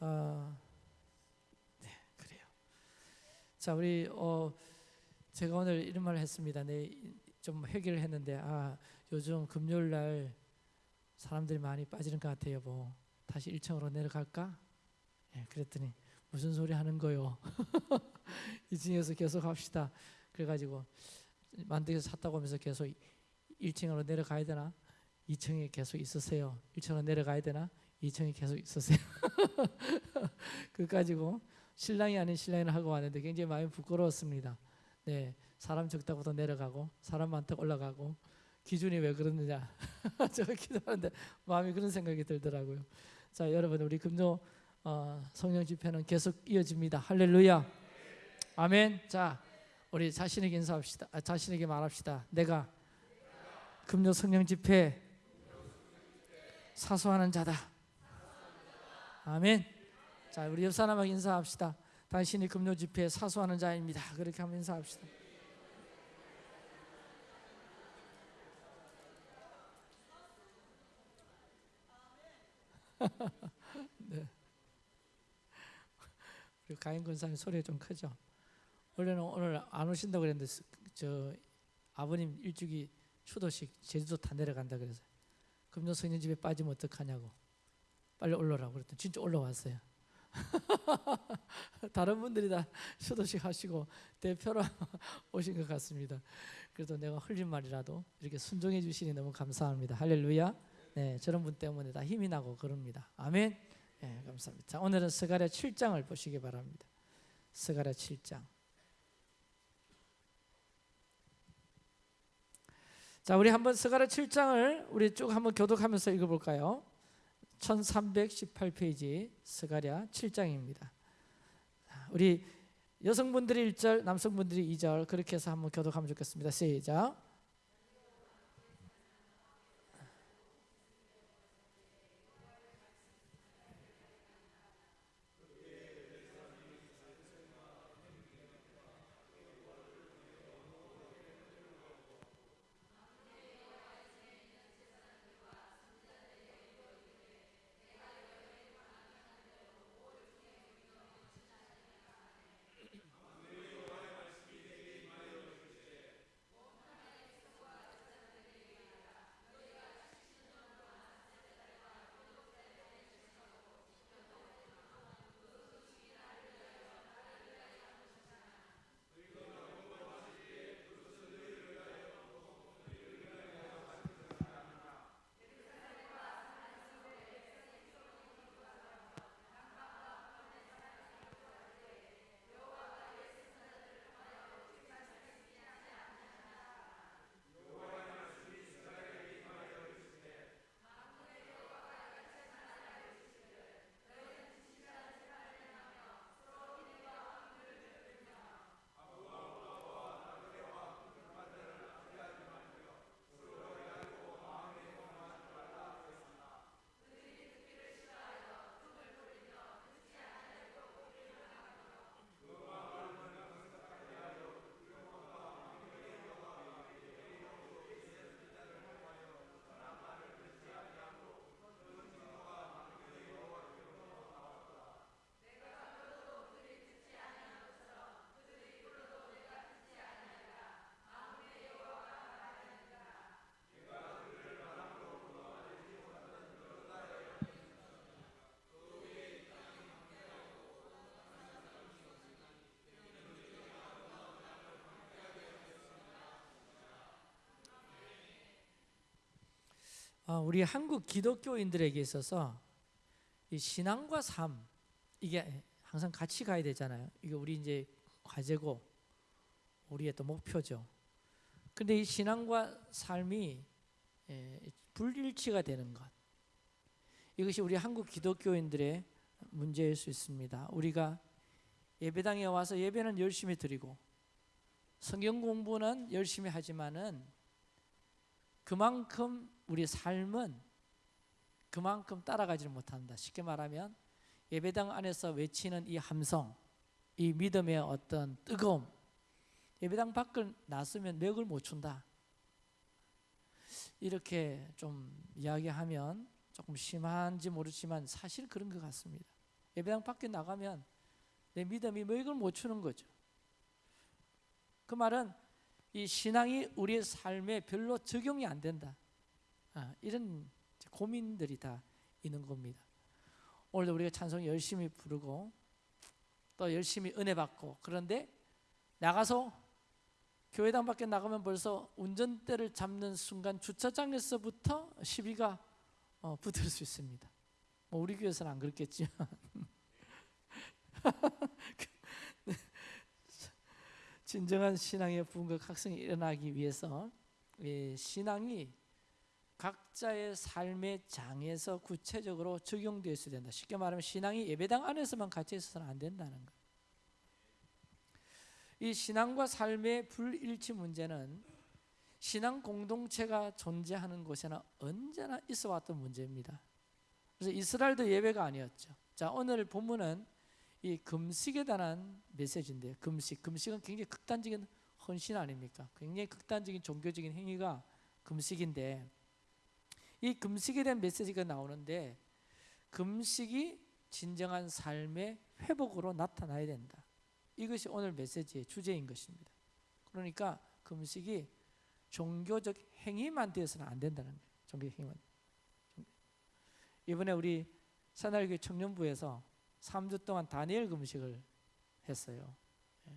어, 네, 그래요. 자, 우리 어, 제가 오늘 이런 말을 했습니다. 네, 좀 회개를 했는데 아 요즘 금요일 날 사람들이 많이 빠지는 것 같아요. 뭐 다시 1층으로 내려갈까? 예, 그랬더니 무슨 소리 하는 거요? 2층에서 계속 합시다. 그래가지고 만들어서 샀다고 하면서 계속 1층으로 내려가야 되나? 2층에 계속 있으세요. 1층으로 내려가야 되나? 2층에 계속 있으세요. 그 가지고 신랑이 아닌 신랑을 하고 왔는데 굉장히 마음이 부끄러웠습니다. 네, 사람 적다부터 내려가고 사람 많다고 올라가고 기준이 왜 그러느냐? 제가 기도하는데 마음이 그런 생각이 들더라고요. 자, 여러분 우리 금요 어, 성령 집회는 계속 이어집니다. 할렐루야. 아멘. 자, 우리 자신에게 인사합시다. 아, 자신에게 말합시다. 내가 금요 성령 집회 사수하는 자다. 아멘. 자, 우리 옆 사람에게 인사합시다. 당신이 금요 집회에 사수하는 자입니다. 그렇게 한번 인사합시다. 네. 우리 가인 권사님 소리가 좀 크죠. 원래는 오늘 안 오신다고 그랬는데 스- 저 아버님 일주기 추도식 제주도 다 내려간다 그래서 금요 성령 집에 빠지면 어떡하냐고 빨리 올라오라고 그랬더니 진짜 올라왔어요. 다른 분들이 다 수도식 하시고 대표로 오신 것 같습니다. 그래도 내가 흘린 말이라도 이렇게 순종해 주시니 너무 감사합니다. 할렐루야. 네, 저런 분 때문에 다 힘이 나고 그럽니다. 아멘. 네, 감사합니다. 자, 오늘은 스가랴 7장을 보시기 바랍니다. 스가랴 7장. 자, 우리 한번 스가랴 7장을 우리 쭉 한번 교독하면서 읽어 볼까요? 1318페이지 스가랴 7장입니다. 우리 여성분들이 1절, 남성분들이 2절 그렇게 해서 한번 교독하면 좋겠습니다. 시작. 우리 한국 기독교인들에게 있어서 이 신앙과 삶 이게 항상 같이 가야 되잖아요. 이게 우리 이제 과제고 우리의 또 목표죠. 근데 이 신앙과 삶이 예, 불일치가 되는 것 이것이 우리 한국 기독교인들의 문제일 수 있습니다. 우리가 예배당에 와서 예배는 열심히 드리고 성경 공부는 열심히 하지만은 그만큼 우리 삶은 그만큼 따라가지를 못한다. 쉽게 말하면 예배당 안에서 외치는 이 함성, 이 믿음의 어떤 뜨거움, 예배당 밖을 나서면 맥을 못 춘다. 이렇게 좀 이야기하면 조금 심한지 모르지만 사실 그런 것 같습니다. 예배당 밖에 나가면 내 믿음이 맥을 못 추는 거죠. 그 말은 이 신앙이 우리의 삶에 별로 적용이 안 된다. 아, 이런 고민들이 다 있는 겁니다. 오늘도 우리가 찬송 열심히 부르고 또 열심히 은혜 받고 그런데 나가서 교회당 밖에 나가면 벌써 운전대를 잡는 순간 주차장에서부터 시비가 어, 붙을 수 있습니다. 뭐 우리 교회에서는 안 그렇겠지만 진정한 신앙의 부흥과 각성이 일어나기 위해서 이 신앙이 각자의 삶의 장에서 구체적으로 적용되어 있어야 된다. 쉽게 말하면 신앙이 예배당 안에서만 같이 있어서는 안 된다는 것. 이 신앙과 삶의 불일치 문제는 신앙 공동체가 존재하는 곳에는 언제나 있어 왔던 문제입니다. 그래서 이스라엘도 예배가 아니었죠. 자, 오늘 본문은 이 금식에 관한 메시지인데 금식, 금식은 굉장히 극단적인 헌신 아닙니까? 굉장히 극단적인 종교적인 행위가 금식인데 이 금식에 대한 메시지가 나오는데 금식이 진정한 삶의 회복으로 나타나야 된다. 이것이 오늘 메시지의 주제인 것입니다. 그러니까 금식이 종교적 행위만 되어서는 안 된다는 거예요. 종교적 행위만. 이번에 우리 새날교회 청년부에서 3주 동안 다니엘 금식을 했어요. 예.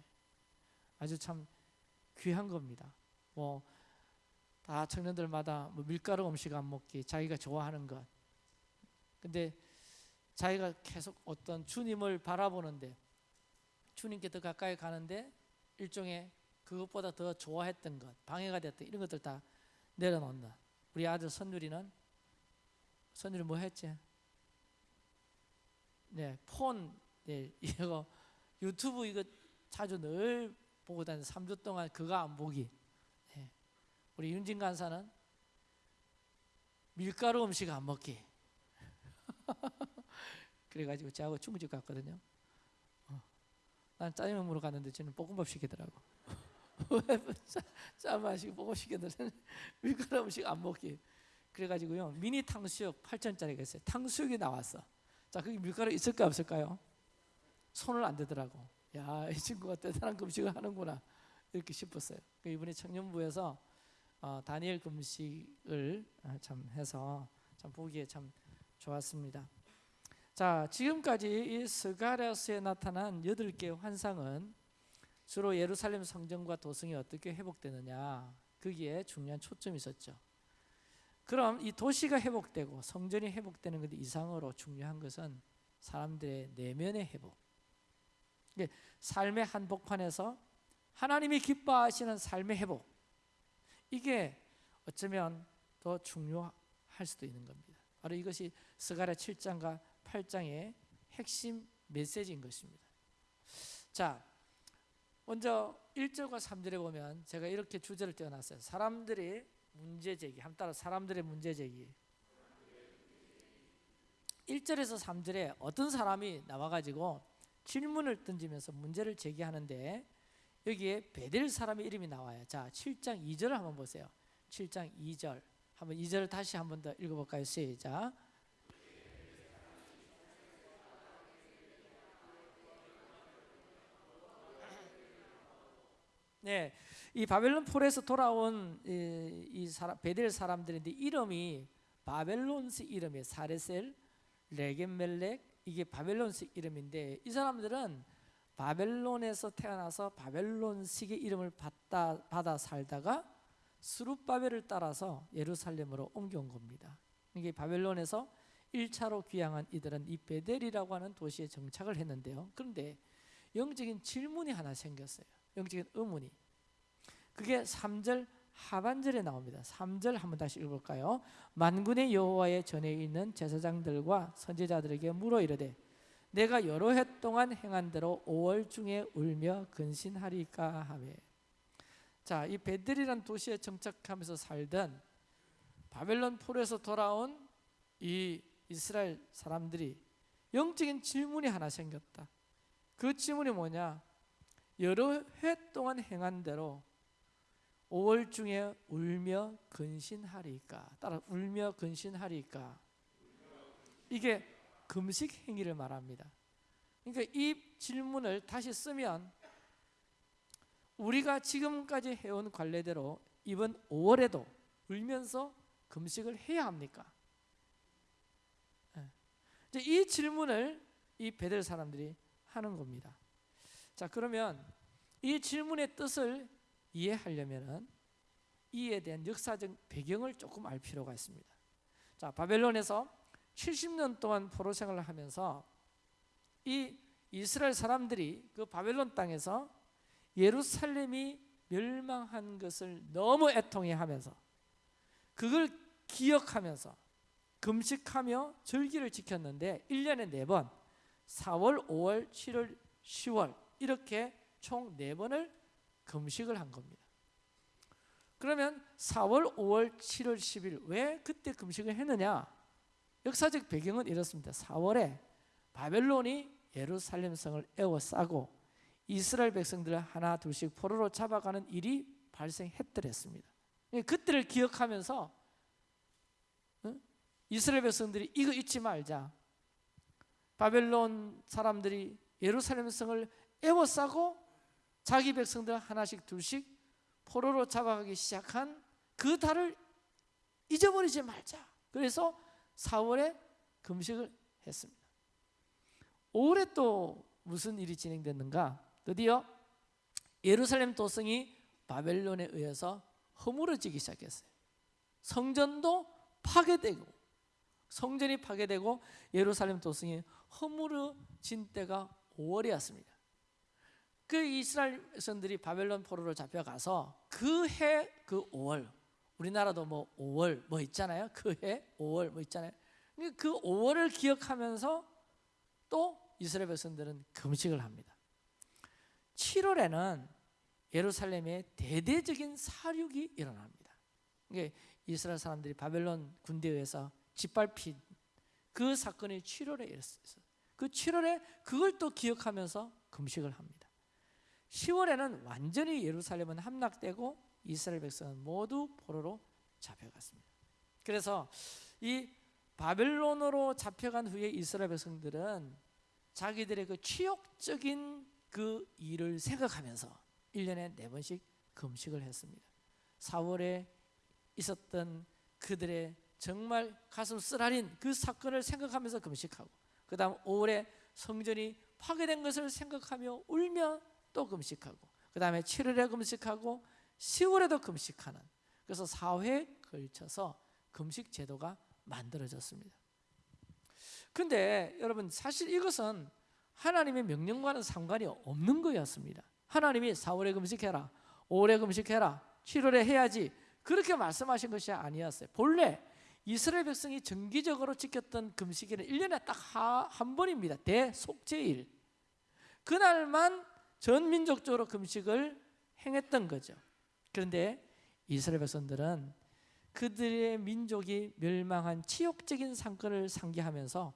아주 참 귀한 겁니다. 뭐 다 청년들마다 뭐 밀가루 음식 안 먹기, 자기가 좋아하는 것. 근데 자기가 계속 어떤 주님을 바라보는데 주님께 더 가까이 가는데 일종의 그것보다 더 좋아했던 것, 방해가 됐던 이런 것들 다 내려놓는다. 우리 아들 선율이는 선율이 뭐 했지? 네, 폰, 네, 이거 유튜브 이거 자주 늘 보고 다니는 3주 동안 그거 안 보기. 네. 우리 윤진 간사는 밀가루 음식 안 먹기. 그래가지고 저하고 중국집 갔거든요. 어. 난 짜장면 먹으러 갔는데 저는 볶음밥 시키더라고. 짜 마시고 볶음 시켰는데 밀가루 음식 안 먹기. 그래가지고요 미니 탕수육 8천짜리가 있어요. 탕수육이 나왔어. 자, 거기 밀가루 있을까 없을까요? 손을 안 대더라고. 야, 이 친구가 대단한 금식을 하는구나 이렇게 싶었어요. 그 이번에 청년부에서 어, 다니엘 금식을 어, 참 해서 참 보기에 참 좋았습니다. 자, 지금까지 이 스가랴스에 나타난 여덟 개의 환상은 주로 예루살렘 성전과 도성이 어떻게 회복되느냐 거기에 중요한 초점이 있었죠. 그럼 이 도시가 회복되고 성전이 회복되는 것 이상으로 중요한 것은 사람들의 내면의 회복. 삶의 한복판에서 하나님이 기뻐하시는 삶의 회복. 이게 어쩌면 더 중요할 수도 있는 겁니다. 바로 이것이 스가랴 7장과 8장의 핵심 메시지인 것입니다. 자, 먼저 1절과 3절에 보면 제가 이렇게 주제를 떼어놨어요. 사람들이 문제 제기. 한 따라 사람들의 문제 제기. 1절에서 3절에 어떤 사람이 나와 가지고 질문을 던지면서 문제를 제기하는데 여기에 베델 사람의 이름이 나와요. 자, 7장 2절을 한번 보세요. 7장 2절. 한번 2절을 다시 한번 더 읽어 볼까요? 시작. 네, 이 바벨론 폴에서 돌아온 이, 이 사람, 베델 사람들인데 이름이 바벨론스 이름이에요. 사레셀, 레겐멜렉 이게 바벨론식 이름인데 이 사람들은 바벨론에서 태어나서 바벨론식의 이름을 받다, 받아 살다가 수룹바벨을 따라서 예루살렘으로 옮겨온 겁니다. 이게 바벨론에서 1차로 귀향한 이들은 이 베델이라고 하는 도시에 정착을 했는데요. 그런데 영적인 질문이 하나 생겼어요. 영적인 의문이. 그게 3절 하반절에 나옵니다. 3절 한번 다시 읽어볼까요? 만군의 여호와의 전에 있는 제사장들과 선지자들에게 물어 이르되 내가 여러 해 동안 행한 대로 5월 중에 울며 근신하리까 하매 자, 이 베델이란 도시에 정착하면서 살던 바벨론 폴에서 돌아온 이 이스라엘 사람들이 영적인 질문이 하나 생겼다. 그 질문이 뭐냐? 여러 해 동안 행한 대로 5월 중에 울며 근신하리까 따라 울며 근신하리까 이게 금식 행위를 말합니다. 그러니까 이 질문을 다시 쓰면 우리가 지금까지 해온 관례대로 이번 5월에도 울면서 금식을 해야 합니까? 예. 이 질문을 이 베델 사람들이 하는 겁니다. 자 그러면 이 질문의 뜻을 이해하려면은 이에 대한 역사적 배경을 조금 알 필요가 있습니다. 자 바벨론에서 70년 동안 포로 생활을 하면서 이 이스라엘 사람들이 그 바벨론 땅에서 예루살렘이 멸망한 것을 너무 애통해 하면서 그걸 기억하면서 금식하며 절기를 지켰는데 1년에 4번 4월, 5월, 7월, 10월 이렇게 총 4번을 금식을 한 겁니다. 그러면 4월, 5월, 7월, 10일 왜 그때 금식을 했느냐? 역사적 배경은 이렇습니다. 4월에 바벨론이 예루살렘 성을 에워싸고 이스라엘 백성들을 하나 둘씩 포로로 잡아가는 일이 발생했더랬습니다. 그때를 기억하면서 이스라엘 백성들이 이거 잊지 말자. 바벨론 사람들이 예루살렘 성을 에워싸고 자기 백성들 하나씩 둘씩 포로로 잡아가기 시작한 그 달을 잊어버리지 말자. 그래서 4월에 금식을 했습니다. 5월에 또 무슨 일이 진행됐는가? 드디어 예루살렘 도성이 바벨론에 의해서 허물어지기 시작했어요. 성전도 파괴되고 성전이 파괴되고 예루살렘 도성이 허물어진 때가 5월이었습니다. 그 이스라엘 백성들이 바벨론 포로로 잡혀가서 그 해그 그 5월 우리나라도 뭐 5월 뭐 있잖아요. 그 해 5월 뭐 있잖아요. 그 5월을 기억하면서 또 이스라엘 백성들은 금식을 합니다. 7월에는 예루살렘에 대대적인 사륙이 일어납니다. 이게 이스라엘 사람들이 바벨론 군대에 의해서 짓밟힌 그 사건이 7월에 일어났어요. 그 7월에 그걸 또 기억하면서 금식을 합니다. 10월에는 완전히 예루살렘은 함락되고 이스라엘 백성은 모두 포로로 잡혀갔습니다. 그래서 이 바벨론으로 잡혀간 후에 이스라엘 백성들은 자기들의 그 치욕적인 그 일을 생각하면서 1년에 네 번씩 금식을 했습니다. 4월에 있었던 그들의 정말 가슴 쓰라린 그 사건을 생각하면서 금식하고 그 다음 5월에 성전이 파괴된 것을 생각하며 울며 또 금식하고 그 다음에 7월에 금식하고 10월에도 금식하는 그래서 4회 걸쳐서 금식 제도가 만들어졌습니다. 근데 여러분 사실 이것은 하나님의 명령과는 상관이 없는 거였습니다. 하나님이 4월에 금식해라. 5월에 금식해라. 7월에 해야지. 그렇게 말씀하신 것이 아니었어요. 본래 이스라엘 백성이 정기적으로 지켰던 금식일은 1년에 딱 한 번입니다. 대속제일. 그날만 전 민족적으로 금식을 행했던 거죠. 그런데 이스라엘 백성들은 그들의 민족이 멸망한 치욕적인 상권을 상기하면서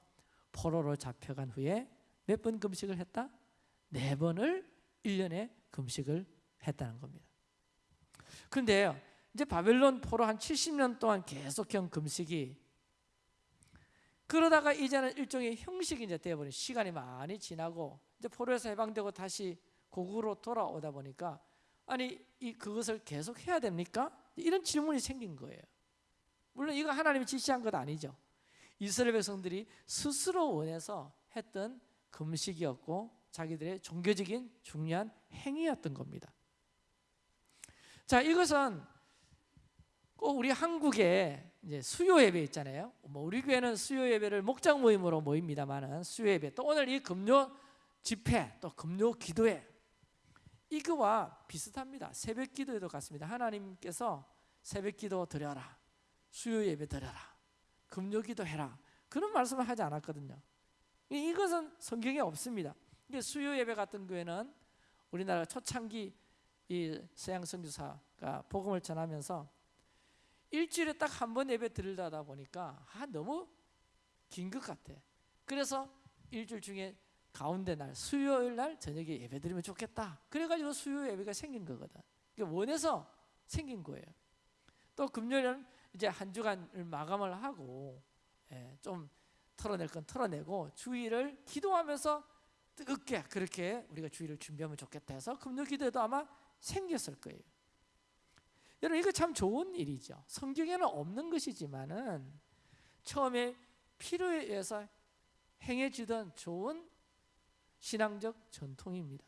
포로로 잡혀간 후에 몇 번 금식을 했다? 네 번을 1년에 금식을 했다는 겁니다. 그런데 이제 바벨론 포로 한 70년 동안 계속형 금식이 그러다가 이제는 일종의 형식이 이제 되어버린 시간이 많이 지나고 이제 포로에서 해방되고 다시 고국으로 돌아오다 보니까 아니 이 그것을 계속 해야 됩니까? 이런 질문이 생긴 거예요. 물론 이거 하나님이 지시한 것 아니죠. 이스라엘 백성들이 스스로 원해서 했던 금식이었고 자기들의 종교적인 중요한 행위였던 겁니다. 자, 이것은 꼭 우리 한국에 이제 수요 예배 있잖아요. 뭐 우리 교회는 수요 예배를 목장 모임으로 모입니다만은 수요 예배 또 오늘 이 금요 집회 또 금요 기도회 이거와 비슷합니다. 새벽 기도에도 같습니다. 하나님께서 새벽 기도 드려라. 수요 예배 드려라. 금요 기도 해라. 그런 말씀을 하지 않았거든요. 이것은 성경에 없습니다. 수요 예배 같은 경우에는 우리나라 초창기 이 서양 선교사가 복음을 전하면서 일주일에 딱 한 번 예배 드리다 보니까 아 너무 긴 것 같아. 그래서 일주일 중에 가운데 날 수요일 날 저녁에 예배 드리면 좋겠다. 그래가지고 수요 예배가 생긴 거거든. 원해서 생긴 거예요. 또 금요일은 이제 한 주간을 마감을 하고 예, 좀 털어낼 건 털어내고 주일을 기도하면서 뜨겁게 그렇게 우리가 주의를 준비하면 좋겠다 해서 금요 기도도 아마 생겼을 거예요. 여러분 이거 참 좋은 일이죠. 성경에는 없는 것이지만은 처음에 필요에 의해서 행해지던 좋은 신앙적 전통입니다.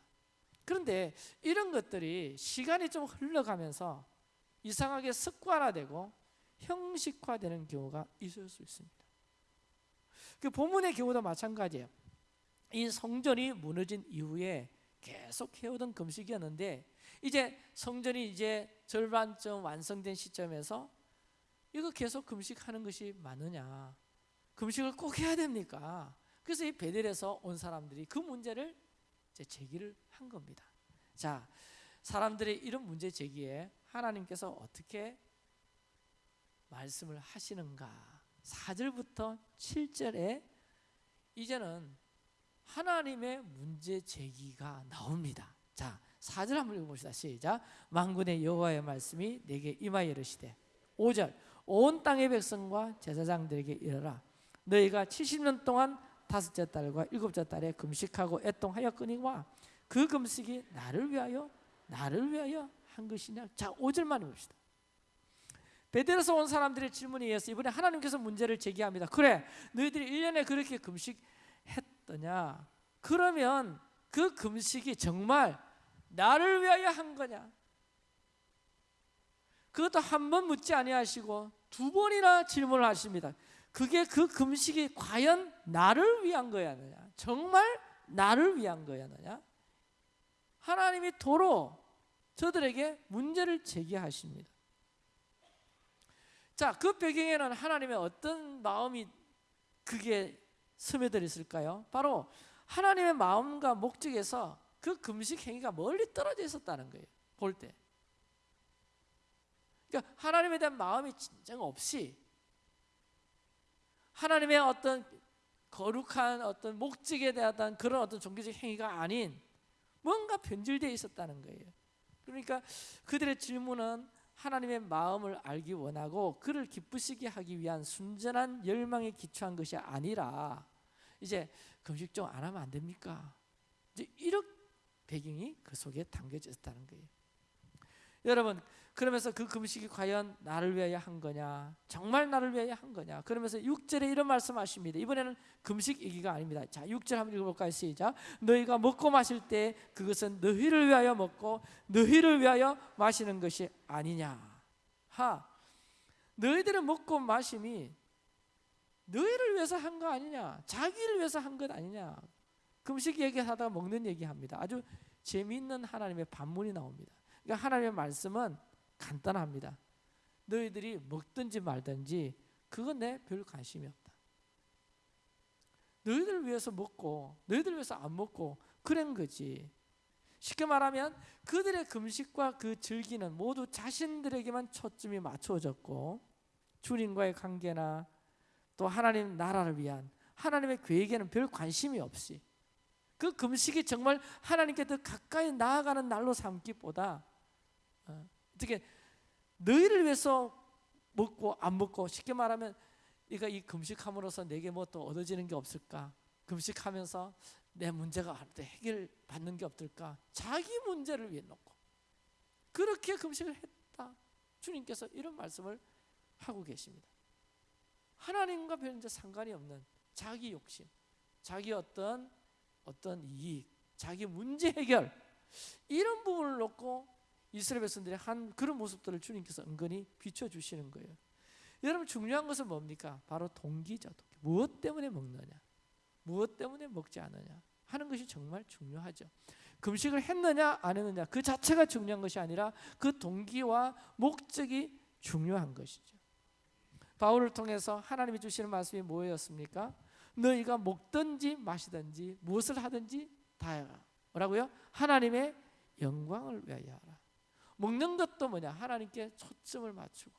그런데 이런 것들이 시간이 좀 흘러가면서 이상하게 습관화되고 형식화되는 경우가 있을 수 있습니다. 그 본문의 경우도 마찬가지예요. 이 성전이 무너진 이후에 계속 해오던 금식이었는데 이제 성전이 이제 절반쯤 완성된 시점에서 이거 계속 금식하는 것이 맞느냐? 금식을 꼭 해야 됩니까? 그래서 이 베델에서 온 사람들이 그 문제를 제기를 한 겁니다. 자, 사람들의 이런 문제 제기에 하나님께서 어떻게 말씀을 하시는가? 4절부터 7절에 이제는 하나님의 문제 제기가 나옵니다. 자, 4절 한번 읽어봅시다. 시작. 만군의 여호와의 말씀이 내게 임하여 이르시되 5절 온 땅의 백성과 제사장들에게 이르라 너희가 70년 동안 다섯째 달과 일곱째 달에 금식하고 애통하였거니와 그 금식이 나를 위하여 나를 위하여 한 것이냐? 자 5절만 봅시다. 베델에서 온 사람들의 질문에 의해서 이번에 하나님께서 문제를 제기합니다. 그래 너희들이 1년에 그렇게 금식했더냐? 그러면 그 금식이 정말 나를 위하여 한 거냐? 그것도 한 번 묻지 아니하시고 두 번이나 질문을 하십니다. 그게 그 금식이 과연 나를 위한 거였느냐 정말 나를 위한 거였느냐 하나님이 도로 저들에게 문제를 제기하십니다. 자, 그 배경에는 하나님의 어떤 마음이 그게 스며들 있을까요? 바로 하나님의 마음과 목적에서 그 금식 행위가 멀리 떨어져 있었다는 거예요. 볼 때. 그러니까 하나님에 대한 마음이 진정 없이 하나님의 어떤 거룩한 어떤 목적에 대한 그런 어떤 종교적 행위가 아닌 뭔가 변질되어 있었다는 거예요. 그러니까 그들의 질문은 하나님의 마음을 알기 원하고 그를 기쁘시게 하기 위한 순전한 열망에 기초한 것이 아니라 이제 금식 좀 안 하면 안 됩니까? 이제 이런 배경이 그 속에 담겨져 있다는 거예요. 여러분 그러면서 그 금식이 과연 나를 위하여 한 거냐? 정말 나를 위하여 한 거냐? 그러면서 6절에 이런 말씀하십니다. 이번에는 금식 얘기가 아닙니다. 자, 6절 한번 읽어볼까요? 시작. 너희가 먹고 마실 때 그것은 너희를 위하여 먹고 너희를 위하여 마시는 것이 아니냐? 하. 너희들의 먹고 마심이 너희를 위해서 한 거 아니냐? 자기를 위해서 한 것 아니냐? 금식 얘기하다가 먹는 얘기합니다. 아주 재미있는 하나님의 반문이 나옵니다. 그러니까 하나님의 말씀은 간단합니다. 너희들이 먹든지 말든지 그건 내 별 관심이 없다. 너희들 위해서 먹고 너희들 위해서 안 먹고 그런 거지. 쉽게 말하면 그들의 금식과 그 즐기는 모두 자신들에게만 초점이 맞춰졌고 주님과의 관계나 또 하나님 나라를 위한 하나님의 계획에는 별 관심이 없이 그 금식이 정말 하나님께 더 가까이 나아가는 날로 삼기보다 어, 어떻게 너희를 위해서 먹고 안 먹고 쉽게 말하면 네가 이 금식함으로써 내게 뭐 또 얻어지는 게 없을까? 금식하면서 내 문제가 해결 받는 게 없을까? 자기 문제를 위해 놓고 그렇게 금식을 했다. 주님께서 이런 말씀을 하고 계십니다. 하나님과 별 이제 상관이 없는 자기 욕심, 자기 어떤 어떤 이익, 자기 문제 해결 이런 부분을 놓고 이스라엘 백성들이 한 그런 모습들을 주님께서 은근히 비춰 주시는 거예요. 여러분 중요한 것은 뭡니까? 바로 동기죠. 동기. 무엇 때문에 먹느냐? 무엇 때문에 먹지 않느냐? 하는 것이 정말 중요하죠. 금식을 했느냐 안 했느냐 그 자체가 중요한 것이 아니라 그 동기와 목적이 중요한 것이죠. 바울을 통해서 하나님이 주시는 말씀이 뭐였습니까? 너희가 먹든지 마시든지 무엇을 하든지 다 뭐라고요? 하나님의 영광을 위하여 하라. 먹는 것도 뭐냐? 하나님께 초점을 맞추고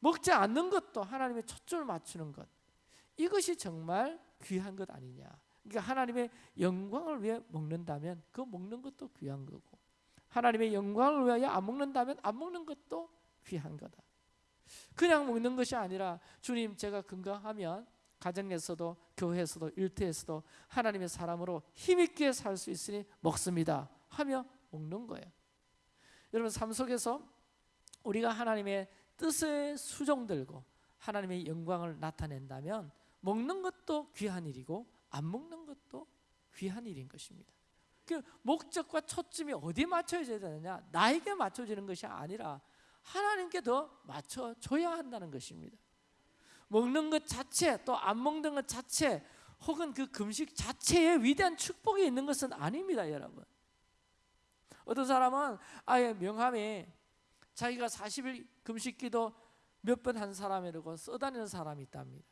먹지 않는 것도 하나님의 초점을 맞추는 것. 이것이 정말 귀한 것 아니냐? 그러니까 하나님의 영광을 위해 먹는다면 그 먹는 것도 귀한 거고 하나님의 영광을 위하여 안 먹는다면 안 먹는 것도 귀한 거다. 그냥 먹는 것이 아니라 주님 제가 건강하면 가정에서도 교회에서도 일터에서도 하나님의 사람으로 힘있게 살 수 있으니 먹습니다 하며 먹는 거예요. 여러분 삶 속에서 우리가 하나님의 뜻에 수종들고 하나님의 영광을 나타낸다면 먹는 것도 귀한 일이고 안 먹는 것도 귀한 일인 것입니다. 그 목적과 초점이 어디 맞춰져야 되느냐? 나에게 맞춰지는 것이 아니라 하나님께 더 맞춰줘야 한다는 것입니다. 먹는 것 자체 또 안 먹는 것 자체 혹은 그 금식 자체에 위대한 축복이 있는 것은 아닙니다, 여러분. 어떤 사람은 아예 명함에 자기가 40일 금식기도 몇 번 한 사람이라고 써다니는 사람이 있답니다.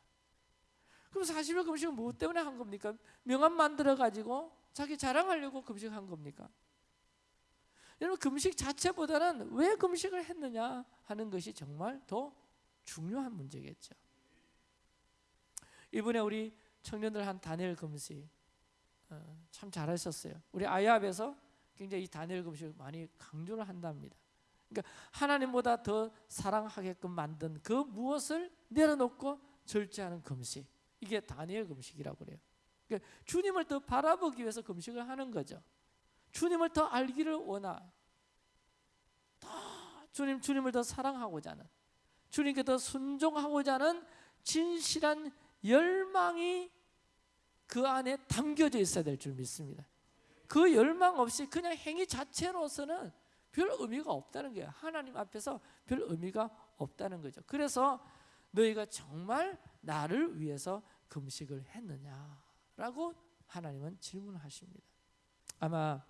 그럼 40일 금식은 무엇 때문에 한 겁니까? 명함 만들어 가지고 자기 자랑하려고 금식한 겁니까? 여러분 금식 자체보다는 왜 금식을 했느냐 하는 것이 정말 더 중요한 문제겠죠. 이번에 우리 청년들 한 단일 금식 어, 참 잘하셨어요. 우리 아이압에서 굉장히 이 단일 금식을 많이 강조를 한답니다. 그러니까 하나님보다 더 사랑하게끔 만든 그 무엇을 내려놓고 절제하는 금식. 이게 다니엘 금식이라고 그래요. 그러니까 주님을 더 바라보기 위해서 금식을 하는 거죠. 주님을 더 알기를 원하. 더 주님 주님을 더 사랑하고자 하는 주님께 더 순종하고자 하는 진실한 열망이 그 안에 담겨져 있어야 될 줄 믿습니다. 그 열망 없이 그냥 행위 자체로서는 별 의미가 없다는 거예요. 하나님 앞에서 별 의미가 없다는 거죠. 그래서 너희가 정말 나를 위해서 금식을 했느냐라고 하나님은 질문하십니다. 아마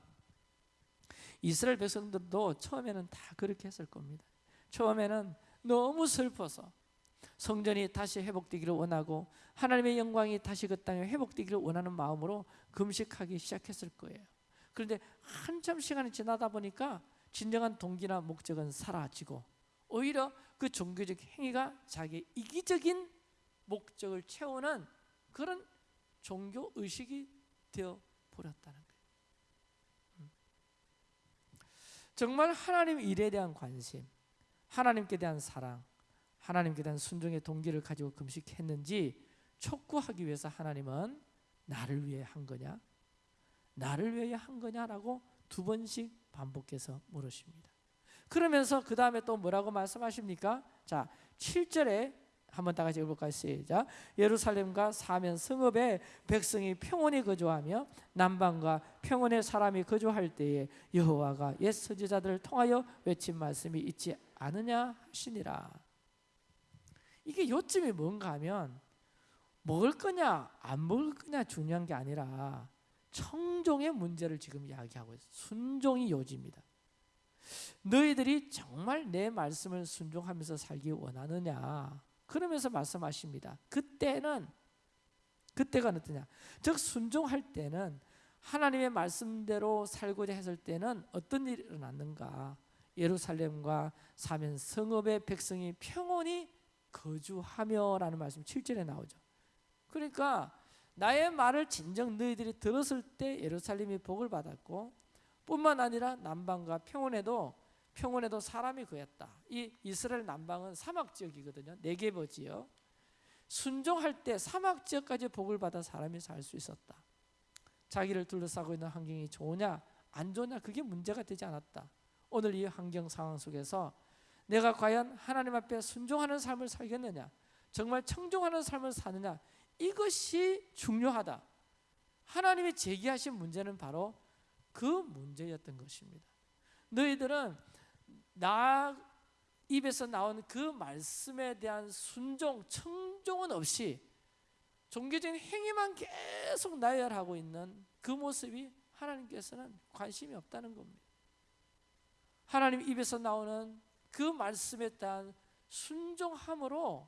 이스라엘 백성들도 처음에는 다 그렇게 했을 겁니다. 처음에는 너무 슬퍼서 성전이 다시 회복되기를 원하고 하나님의 영광이 다시 그 땅에 회복되기를 원하는 마음으로 금식하기 시작했을 거예요. 그런데 한참 시간이 지나다 보니까 진정한 동기나 목적은 사라지고 오히려 그 종교적 행위가 자기 이기적인 목적을 채우는 그런 종교 의식이 되어 버렸다는 거예요. 음. 정말 하나님 일에 대한 관심, 하나님께 대한 사랑, 하나님께 대한 순종의 동기를 가지고 금식했는지 촉구하기 위해서 하나님은 나를 위해 한 거냐? 나를 위해 한 거냐라고 두 번씩 반복해서 물으십니다. 그러면서 그 다음에 또 뭐라고 말씀하십니까? 자, 7절에 한번 다 같이 읽어볼까요? 시작. 예루살렘과 사면 성읍에 백성이 평온히 거주하며 남방과 평온의 사람이 거주할 때에 여호와가 옛 선지자들을 통하여 외친 말씀이 있지 않으냐 하시니라. 이게 요점이 뭔가 하면 먹을 거냐 안 먹을 거냐 중요한 게 아니라 청종의 문제를 지금 이야기하고 있어요. 순종이 요지입니다. 너희들이 정말 내 말씀을 순종하면서 살기 원하느냐? 그러면서 말씀하십니다. 그때는 그때가 어떠냐? 즉 순종할 때는 하나님의 말씀대로 살고자 했을 때는 어떤 일이 일어났는가? 예루살렘과 사면 성읍의 백성이 평온히 거주하며라는 말씀 7절에 나오죠. 그러니까 나의 말을 진정 너희들이 들었을 때 예루살렘이 복을 받았고 뿐만 아니라 남방과 평원에도 평원에도 사람이 거했다. 이 이스라엘 남방은 사막 지역이거든요. 네개버 지역. 순종할 때 사막 지역까지 복을 받아 사람이 살 수 있었다. 자기를 둘러싸고 있는 환경이 좋으냐 안 좋냐 그게 문제가 되지 않았다. 오늘 이 환경 상황 속에서 내가 과연 하나님 앞에 순종하는 삶을 살겠느냐 정말 청종하는 삶을 사느냐 이것이 중요하다. 하나님이 제기하신 문제는 바로 그 문제였던 것입니다. 너희들은 나 입에서 나온 그 말씀에 대한 순종, 청종은 없이 종교적인 행위만 계속 나열하고 있는 그 모습이 하나님께서는 관심이 없다는 겁니다. 하나님 입에서 나오는 그 말씀에 대한 순종함으로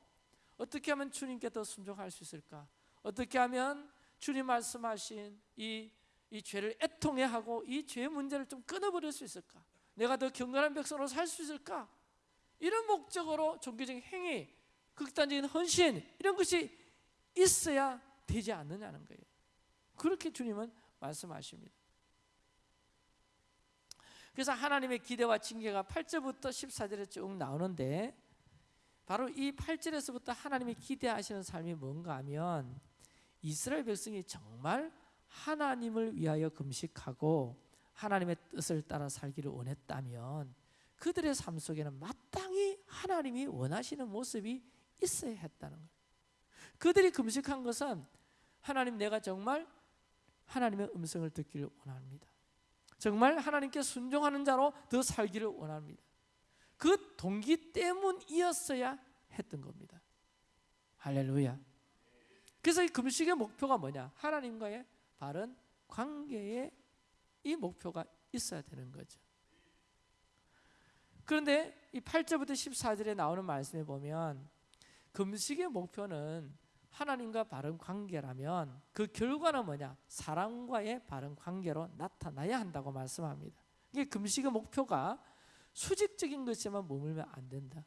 어떻게 하면 주님께 더 순종할 수 있을까? 어떻게 하면 주님 말씀하신 이, 이 죄를 애통해 하고 이 죄의 문제를 좀 끊어버릴 수 있을까? 내가 더 경건한 백성으로 살 수 있을까? 이런 목적으로 종교적인 행위, 극단적인 헌신 이런 것이 있어야 되지 않느냐는 거예요. 그렇게 주님은 말씀하십니다. 그래서 하나님의 기대와 징계가 8절부터 14절에 쭉 나오는데 바로 이 8절에서부터 하나님이 기대하시는 삶이 뭔가 하면 이스라엘 백성이 정말 하나님을 위하여 금식하고 하나님의 뜻을 따라 살기를 원했다면 그들의 삶 속에는 마땅히 하나님이 원하시는 모습이 있어야 했다는 거예요. 그들이 금식한 것은 하나님 내가 정말 하나님의 음성을 듣기를 원합니다. 정말 하나님께 순종하는 자로 더 살기를 원합니다. 그 동기 때문이었어야 했던 겁니다. 할렐루야. 그래서 이 금식의 목표가 뭐냐? 하나님과의 바른 관계에 이 목표가 있어야 되는 거죠. 그런데 이 8절부터 14절에 나오는 말씀에 보면 금식의 목표는 하나님과 바른 관계라면 그 결과는 뭐냐? 사랑과의 바른 관계로 나타나야 한다고 말씀합니다. 이게 금식의 목표가 수직적인 것에만 머물면 안 된다.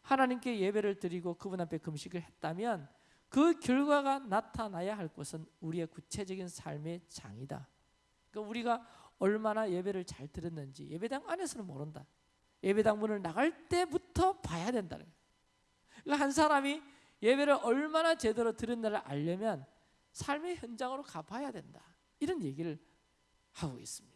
하나님께 예배를 드리고 그분 앞에 금식을 했다면 그 결과가 나타나야 할 것은 우리의 구체적인 삶의 장이다. 그러니까 우리가 얼마나 예배를 잘 들었는지 예배당 안에서는 모른다. 예배당 문을 나갈 때부터 봐야 된다는 거예요. 그러니까 한 사람이 예배를 얼마나 제대로 들었나를 알려면 삶의 현장으로 가봐야 된다. 이런 얘기를 하고 있습니다.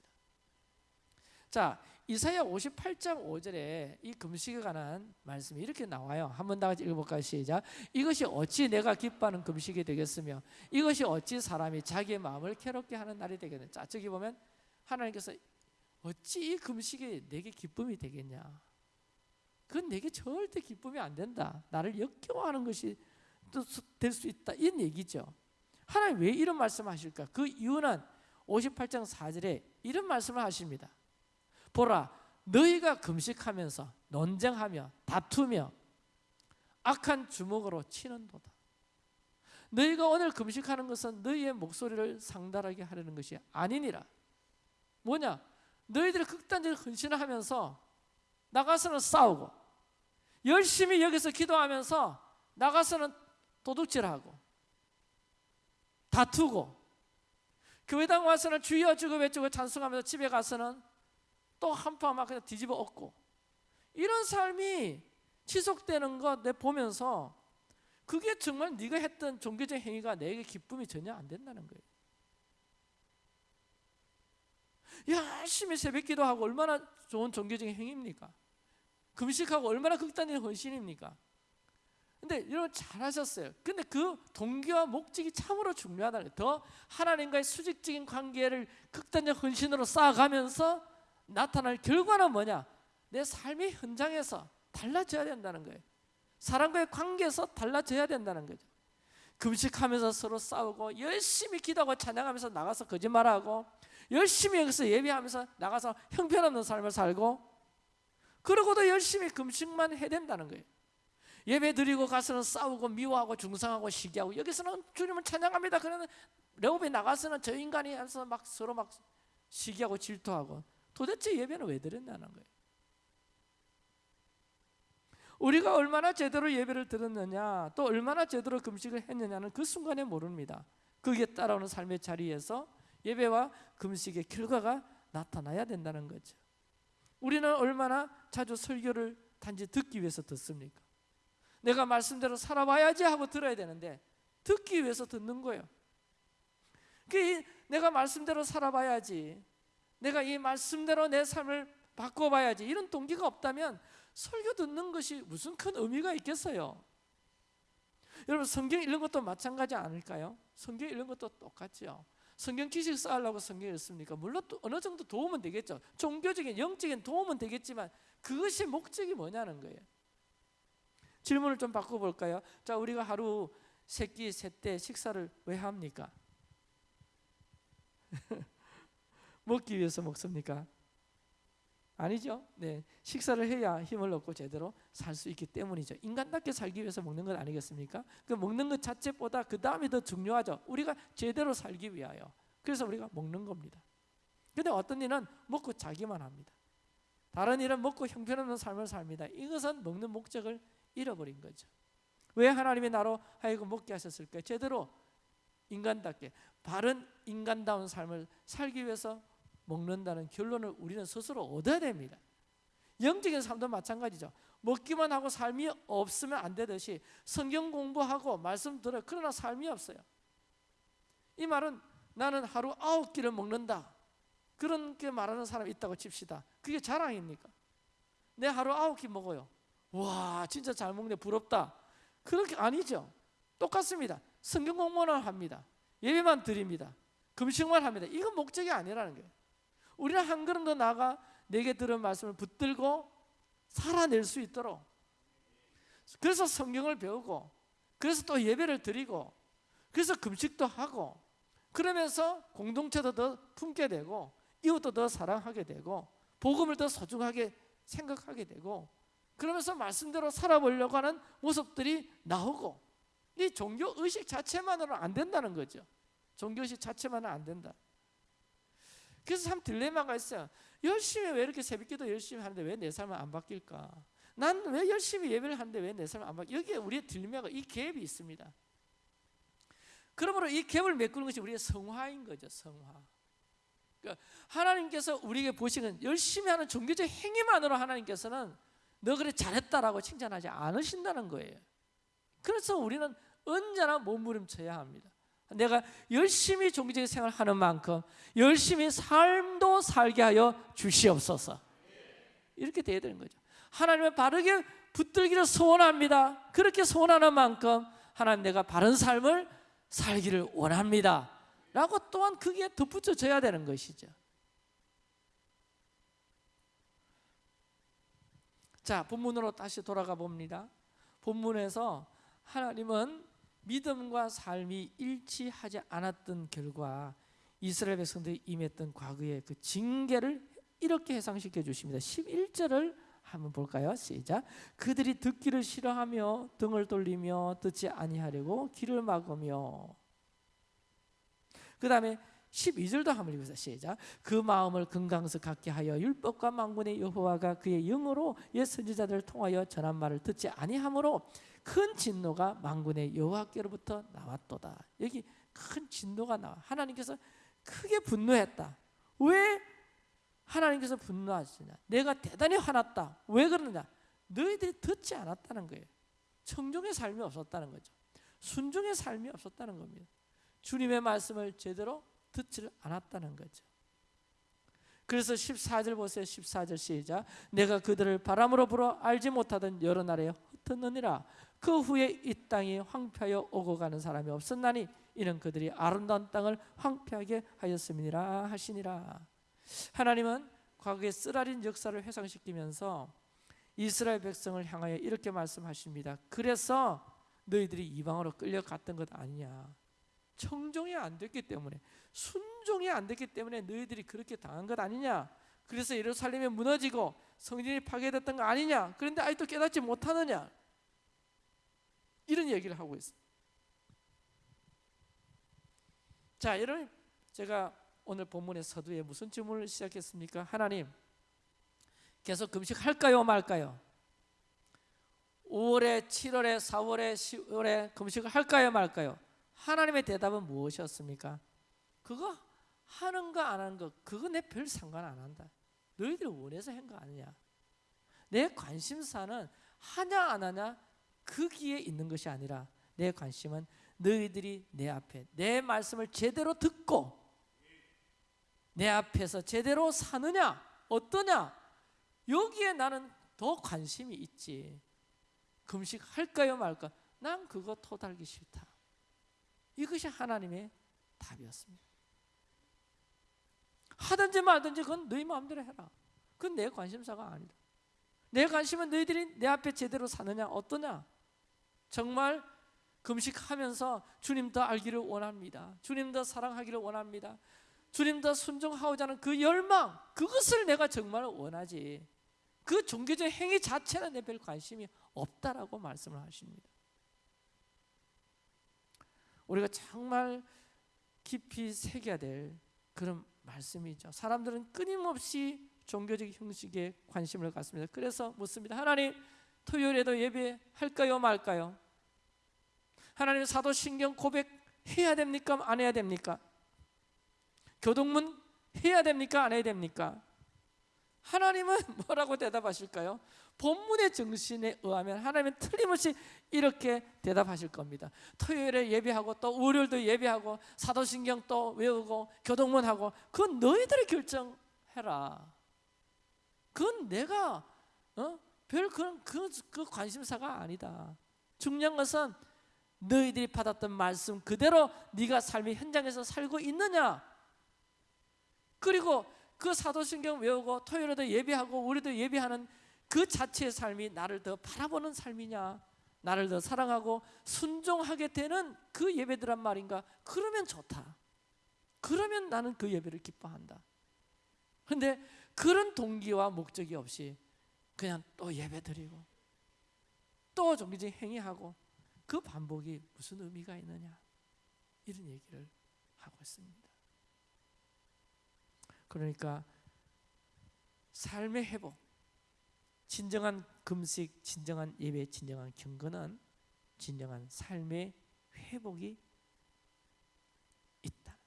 자, 이사야 58장 5절에 이 금식에 관한 말씀이 이렇게 나와요. 한번 다 같이 읽어볼까요? 시작. 이것이 어찌 내가 기뻐하는 금식이 되겠으며 이것이 어찌 사람이 자기의 마음을 괴롭게 하는 날이 되겠느냐. 자, 저기 보면 하나님께서 어찌 이 금식이 내게 기쁨이 되겠냐. 그건 내게 절대 기쁨이 안 된다. 나를 역겨워하는 것이 될 수 있다. 이런 얘기죠. 하나님 왜 이런 말씀하실까? 그 이유는 58장 4절에 이런 말씀을 하십니다. 보라 너희가 금식하면서 논쟁하며 다투며 악한 주먹으로 치는도다. 너희가 오늘 금식하는 것은 너희의 목소리를 상달하게 하려는 것이 아니니라. 뭐냐? 너희들이 극단적인 헌신을 하면서 나가서는 싸우고 열심히 여기서 기도하면서 나가서는 도둑질하고 다투고 교회당 와서는 주여 주고 외치고 찬송하면서 집에 가서는 또 한파 막 그냥 뒤집어 엎고 이런 삶이 지속되는 거내 보면서 그게 정말 네가 했던 종교적 행위가 내게 기쁨이 전혀 안 된다는 거예요. 열심히 새벽 기도하고 얼마나 좋은 종교적인 행위입니까? 금식하고 얼마나 극단적인 헌신입니까? 근데 여러분 잘하셨어요. 근데 그 동기와 목적이 참으로 중요하다는 거예요. 더 하나님과의 수직적인 관계를 극단적 헌신으로 쌓아가면서 나타날 결과는 뭐냐? 내 삶의 현장에서 달라져야 된다는 거예요. 사람과의 관계에서 달라져야 된다는 거죠. 금식하면서 서로 싸우고 열심히 기도하고 찬양하면서 나가서 거짓말하고 열심히 여기서 예배하면서 나가서 형편없는 삶을 살고 그러고도 열심히 금식만 해야 된다는 거예요. 예배 드리고 가서는 싸우고 미워하고 중상하고 시기하고 여기서는 주님을 찬양합니다. 그러면 레오베 나가서는 저 인간이 해서 막 서로 막 시기하고 질투하고 도대체 예배는 왜 드렸냐는 거예요. 우리가 얼마나 제대로 예배를 드렸느냐, 또 얼마나 제대로 금식을 했느냐는 그 순간에 모릅니다. 거기에 따라오는 삶의 자리에서 예배와 금식의 결과가 나타나야 된다는 거죠. 우리는 얼마나 자주 설교를 단지 듣기 위해서 듣습니까? 내가 말씀대로 살아봐야지 하고 들어야 되는데 듣기 위해서 듣는 거예요. 그 내가 말씀대로 살아봐야지. 내가 이 말씀대로 내 삶을 바꿔봐야지. 이런 동기가 없다면 설교 듣는 것이 무슨 큰 의미가 있겠어요? 여러분 성경 읽는 것도 마찬가지 아닐까요? 성경 읽는 것도 똑같죠. 성경 지식 쌓으려고 성경 읽습니까? 물론 또 어느 정도 도움은 되겠죠. 종교적인 영적인 도움은 되겠지만 그것이 목적이 뭐냐는 거예요. 질문을 좀 바꿔볼까요? 자, 우리가 하루 세 끼, 세때 식사를 왜 합니까? 먹기 위해서 먹습니까? 아니죠. 네, 식사를 해야 힘을 얻고 제대로 살 수 있기 때문이죠. 인간답게 살기 위해서 먹는 것 아니겠습니까? 그 먹는 것 자체보다 그 다음이 더 중요하죠. 우리가 제대로 살기 위하여. 그래서 우리가 먹는 겁니다. 근데 어떤 일은 먹고 자기만 합니다. 다른 일은 먹고 형편없는 삶을 삽니다. 이것은 먹는 목적을 잃어버린 거죠. 왜 하나님이 나로 하여금 먹게 하셨을까요? 제대로 인간답게 바른 인간다운 삶을 살기 위해서 먹는다는 결론을 우리는 스스로 얻어야 됩니다. 영적인 삶도 마찬가지죠. 먹기만 하고 삶이 없으면 안 되듯이 성경 공부하고 말씀 들어 그러나 삶이 없어요. 이 말은 나는 하루 아홉 끼를 먹는다. 그렇게 말하는 사람이 있다고 칩시다. 그게 자랑입니까? 내 하루 아홉 끼 먹어요. 와, 진짜 잘 먹네. 부럽다. 그렇게 아니죠. 똑같습니다. 성경 공부만 합니다. 예배만 드립니다. 금식만 합니다. 이건 목적이 아니라는 거예요. 우리는 한 걸음 더 나가 내게 들은 말씀을 붙들고 살아낼 수 있도록 그래서 성경을 배우고 그래서 또 예배를 드리고 그래서 금식도 하고 그러면서 공동체도 더 품게 되고 이웃도 더 사랑하게 되고 복음을 더 소중하게 생각하게 되고 그러면서 말씀대로 살아보려고 하는 모습들이 나오고 이 종교 의식 자체만으로는 안 된다는 거죠. 종교 의식 자체만은 안 된다. 그래서 참 딜레마가 있어요. 열심히 왜 이렇게 새벽기도 열심히 하는데 왜 내 삶은 안 바뀔까? 난 왜 열심히 예배를 하는데 왜 내 삶은 안 바뀌? 여기에 우리의 딜레마가 이 갭이 있습니다. 그러므로 이 갭을 메꾸는 것이 우리의 성화인 거죠. 성화. 그러니까 하나님께서 우리에게 보시는 열심히 하는 종교적 행위만으로 하나님께서는 너 그래 잘했다라고 칭찬하지 않으신다는 거예요. 그래서 우리는 언제나 몸부림쳐야 합니다. 내가 열심히 종교적 생활을 하는 만큼 열심히 삶도 살게 하여 주시옵소서. 이렇게 돼야 되는 거죠. 하나님을 바르게 붙들기를 소원합니다. 그렇게 소원하는 만큼 하나님 내가 바른 삶을 살기를 원합니다. 라고 또한 그게 덧붙여져야 되는 것이죠. 자, 본문으로 다시 돌아가 봅니다. 본문에서 하나님은 믿음과 삶이 일치하지 않았던 결과 이스라엘 백성들이 임했던 과거의 그 징계를 이렇게 해상시켜 주십니다. 11절을 한번 볼까요? 시작. 그들이 듣기를 싫어하며 등을 돌리며 듣지 아니하려고 귀를 막으며 그 다음에 12절도 한번 읽으세요. 시작. 그 마음을 금강석 갖게 하여 율법과 망군의 여호와가 그의 영으로 옛 선지자들을 통하여 전한 말을 듣지 아니하므로 큰 진노가 망군의 여호와께로부터 나왔도다. 여기 큰 진노가 나와. 하나님께서 크게 분노했다. 왜 하나님께서 분노하시냐? 내가 대단히 화났다. 왜 그러느냐? 너희들이 듣지 않았다는 거예요. 청종의 삶이 없었다는 거죠. 순종의 삶이 없었다는 겁니다. 주님의 말씀을 제대로 듣지를 않았다는 거죠. 그래서 14절 보세요. 14절 시작. 내가 그들을 바람으로 불어 알지 못하던 여러 나라에 흩었느니라. 그 후에 이 땅이 황폐하여 오고 가는 사람이 없었나니 이는 그들이 아름다운 땅을 황폐하게 하였음이니라 하시니라. 하나님은 과거의 쓰라린 역사를 회상시키면서 이스라엘 백성을 향하여 이렇게 말씀하십니다. 그래서 너희들이 이방으로 끌려갔던 것 아니냐. 청종이 안 됐기 때문에 순종이 안 됐기 때문에 너희들이 그렇게 당한 것 아니냐. 그래서 예루살렘이 무너지고 성전이 파괴됐던 거 아니냐. 그런데 아직도 깨닫지 못하느냐. 이런 얘기를 하고 있어요. 자, 여러분 제가 오늘 본문의 서두에 무슨 질문을 시작했습니까? 하나님 계속 금식할까요, 말까요? 5월에, 7월에, 4월에, 10월에 금식을 할까요, 말까요? 하나님의 대답은 무엇이었습니까? 그거 하는 거 안 하는 거 그거 내 별 상관 안 한다. 너희들 원해서 한 거 아니냐? 내 관심사는 하냐 안 하냐 거기에 있는 것이 아니라 내 관심은 너희들이 내 앞에 내 말씀을 제대로 듣고 내 앞에서 제대로 사느냐 어떠냐 여기에 나는 더 관심이 있지. 금식 할까요 말까? 난 그거 토달기 싫다. 이것이 하나님의 답이었습니다. 하든지 말든지 그건 너희 마음대로 해라. 그건 내 관심사가 아니다. 내 관심은 너희들이 내 앞에 제대로 사느냐 어떠냐 정말 금식하면서 주님 더 알기를 원합니다. 주님 더 사랑하기를 원합니다. 주님 더 순종하고자 하는 그 열망, 그것을 내가 정말 원하지. 그 종교적 행위 자체는 내 별 관심이 없다라고 말씀을 하십니다. 우리가 정말 깊이 새겨야 될 그런 말씀이죠. 사람들은 끊임없이 종교적 형식에 관심을 갖습니다. 그래서 묻습니다. 하나님, 토요일에도 예배할까요, 말까요? 하나님 사도신경 고백해야 됩니까? 안 해야 됩니까? 교동문 해야 됩니까? 안 해야 됩니까? 하나님은 뭐라고 대답하실까요? 본문의 정신에 의하면 하나님은 틀림없이 이렇게 대답하실 겁니다. 토요일에 예배하고 또 월요일도 예배하고 사도신경 또 외우고 교동문하고 그건 너희들이 결정해라. 그건 내가 어? 별 그런 그, 그 관심사가 아니다. 중요한 것은 너희들이 받았던 말씀 그대로 네가 삶의 현장에서 살고 있느냐. 그리고 그 사도신경 외우고 토요일에도 예배하고 우리도 예배하는 그 자체의 삶이 나를 더 바라보는 삶이냐 나를 더 사랑하고 순종하게 되는 그 예배들란 말인가 그러면 좋다 그러면 나는 그 예배를 기뻐한다 근데 그런 동기와 목적이 없이 그냥 또 예배 드리고 또 종교적인 행위하고 그 반복이 무슨 의미가 있느냐 이런 얘기를 하고 있습니다 그러니까 삶의 회복 진정한 금식, 진정한 예배, 진정한 경건은 진정한 삶의 회복이 있다.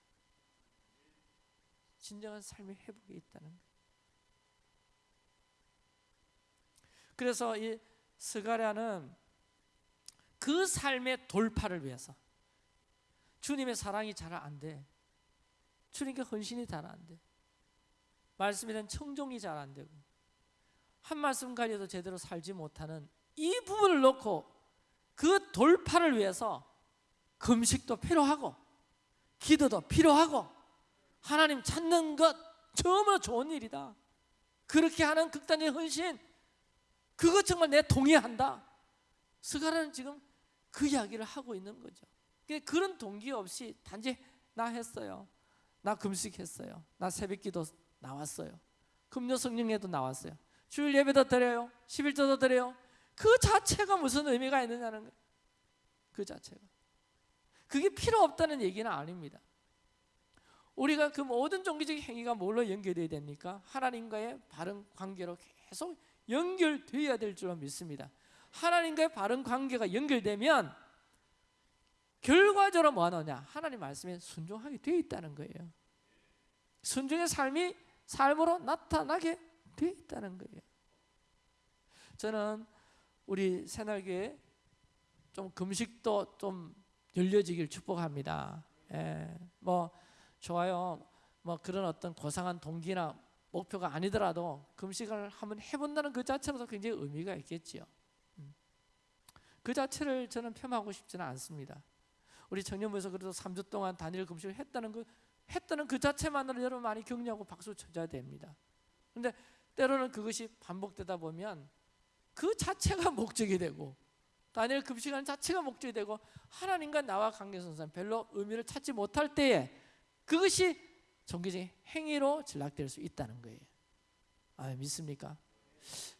진정한 삶의 회복이 있다는 거. 그래서 이 스가랴는 그 삶의 돌파를 위해서 주님의 사랑이 잘 안 돼. 주님께 헌신이 잘 안 돼. 말씀에 대한 청종이 잘 안 되고 한 말씀 가지고도 제대로 살지 못하는 이 부분을 놓고 그 돌파를 위해서 금식도 필요하고 기도도 필요하고 하나님 찾는 것 정말 좋은 일이다. 그렇게 하는 극단의 헌신 그것 정말 내 동의한다. 스가라는 지금 그 이야기를 하고 있는 거죠. 그런 동기 없이 단지 나 했어요. 나 금식했어요. 나 새벽기도 나왔어요. 금요 성령에도 나왔어요. 주일 예배도 드려요. 11조도 드려요. 그 자체가 무슨 의미가 있느냐는. 그 자체가. 그게 필요 없다는 얘기는 아닙니다. 우리가 그 모든 종교적인 행위가 뭘로 연결되어야 됩니까? 하나님과의 바른 관계로 계속 연결되어야 될 줄로 믿습니다. 하나님과의 바른 관계가 연결되면 결과적으로 뭐 하느냐? 하나님 말씀에 순종하게 되어 있다는 거예요. 순종의 삶이 삶으로 나타나게 돼 있다는 거예요. 저는 우리 새날교회 좀 금식도 좀 열려지길 축복합니다. 예, 뭐 좋아요. 뭐 그런 어떤 고상한 동기나 목표가 아니더라도 금식을 한번 해본다는 그 자체로도 굉장히 의미가 있겠지요. 음. 그 자체를 저는 폄하하고 싶지는 않습니다. 우리 청년부에서 그래도 3주 동안 단일 금식을 했다는 그 했다는 그 자체만으로 여러분 많이 격려하고 박수 쳐줘야 됩니다. 근데 때로는 그것이 반복되다 보면 그 자체가 목적이 되고 다니엘 급식하는 자체가 목적이 되고 하나님과 나와 관계 선상 별로 의미를 찾지 못할 때에 그것이 종교적인 행위로 전락될 수 있다는 거예요. 아 믿습니까?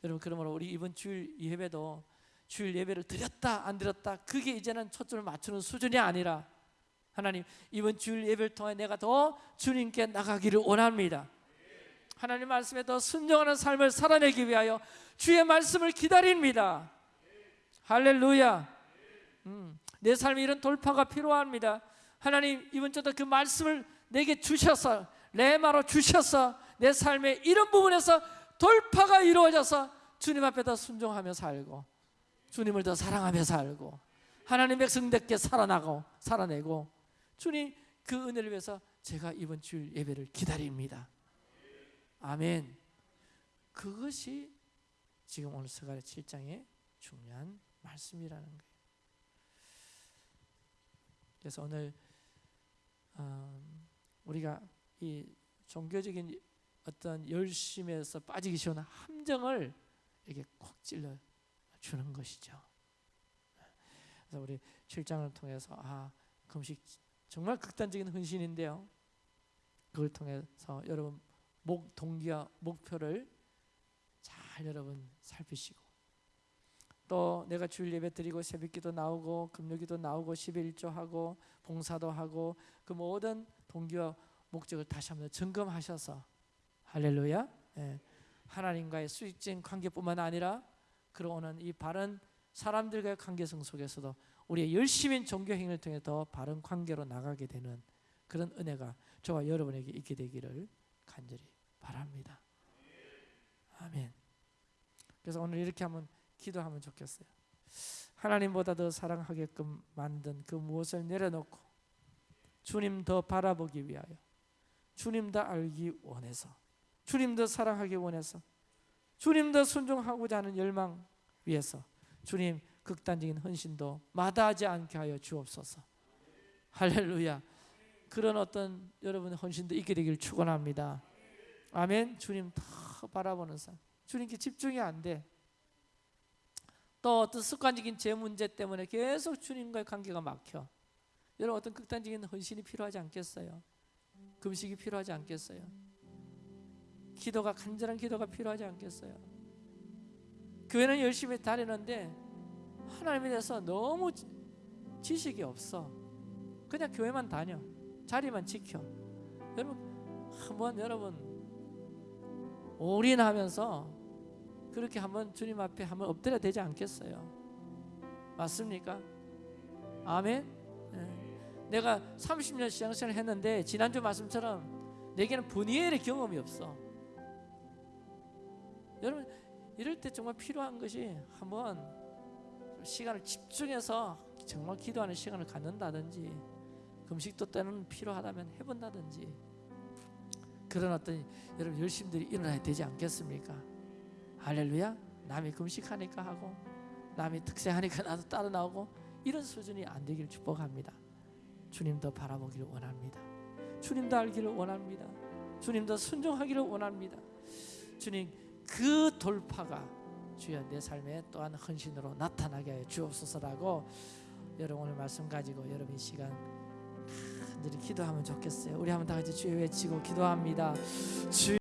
여러분 그러므로 우리 이번 주일 예배도 주일 예배를 드렸다 안 드렸다 그게 이제는 초점을 맞추는 수준이 아니라 하나님 이번 주일 예배를 통해 내가 더 주님께 나가기를 원합니다. 하나님 말씀에 더 순종하는 삶을 살아내기 위하여 주의 말씀을 기다립니다. 할렐루야. 음, 내 삶에 이런 돌파가 필요합니다. 하나님 이번 주도 그 말씀을 내게 주셔서 레마로 주셔서 내 삶의 이런 부분에서 돌파가 이루어져서 주님 앞에 더 순종하며 살고 주님을 더 사랑하며 살고 하나님 백성답게 살아나고 살아내고 주님 그 은혜를 위해서 제가 이번 주일 예배를 기다립니다. 아멘. 그것이 지금 오늘 스가랴 7장의 중요한 말씀이라는 거예요. 그래서 오늘 음, 우리가 이 종교적인 어떤 열심에서 빠지기 쉬운 함정을 이렇게 콕 찔러 주는 것이죠. 그래서 우리 7장을 통해서 아 금식 정말 극단적인 헌신인데요. 그걸 통해서 여러분 목 동기와 목표를 잘 여러분 살피시고 또 내가 주일 예배 드리고 새벽기도 나오고 금요기도 나오고 11조 하고 봉사도 하고 그 모든 동기와 목적을 다시 한번 점검하셔서 할렐루야 예. 하나님과의 수직적인 관계뿐만 아니라 그러는 이 바른 사람들과의 관계성 속에서도 우리의 열심인 종교 행위를 통해 더 바른 관계로 나가게 되는 그런 은혜가 저와 여러분에게 있게 되기를 간절히 바랍니다. 아멘. 그래서 오늘 이렇게 한번 기도하면 좋겠어요. 하나님보다 더 사랑하게끔 만든 그 무엇을 내려놓고 주님 더 바라보기 위하여 주님 더 알기 원해서 주님 더 사랑하기 원해서 주님 더 순종하고자 하는 열망 위해서 주님 극단적인 헌신도 마다하지 않게 하여 주옵소서. 할렐루야. 그런 어떤 여러분의 헌신도 있게 되길 축원합니다. 아멘. 주님 더 바라보는 삶. 주님께 집중이 안 돼. 또 어떤 습관적인 제 문제 때문에 계속 주님과의 관계가 막혀. 여러분 어떤 극단적인 헌신이 필요하지 않겠어요? 금식이 필요하지 않겠어요? 기도가 간절한 기도가 필요하지 않겠어요? 교회는 열심히 다니는데 하나님에 대해서 너무 지- 지식이 없어. 그냥 교회만 다녀. 자리만 지켜. 여러분 한번 여러분 올인하면서 그렇게 한번 주님 앞에 한번 엎드려 되지 않겠어요? 맞습니까? 아멘. 예. 내가 30년 시장생활 했는데 지난주 말씀처럼 내게는 분이엘의 경험이 없어. 여러분 이럴 때 정말 필요한 것이 한번 시간을 집중해서 정말 기도하는 시간을 갖는다든지 금식도 때는 필요하다면 해본다든지 그런 어떤 여러분 열심들이 일어나야 되지 않겠습니까? 할렐루야. 남이 금식하니까 하고 남이 특세하니까 나도 따라 나오고 이런 수준이 안 되기를 축복합니다. 주님도 바라보기를 원합니다. 주님도 알기를 원합니다. 주님도 순종하기를 원합니다. 주님 그 돌파가 주여 내 삶에 또한 헌신으로 나타나게 하여 주옵소서라고 여러분 오늘 말씀 가지고 여러분 이 시간 간절히 기도하면 좋겠어요. 우리 한번 다 같이 주여 외치고 기도합니다. 주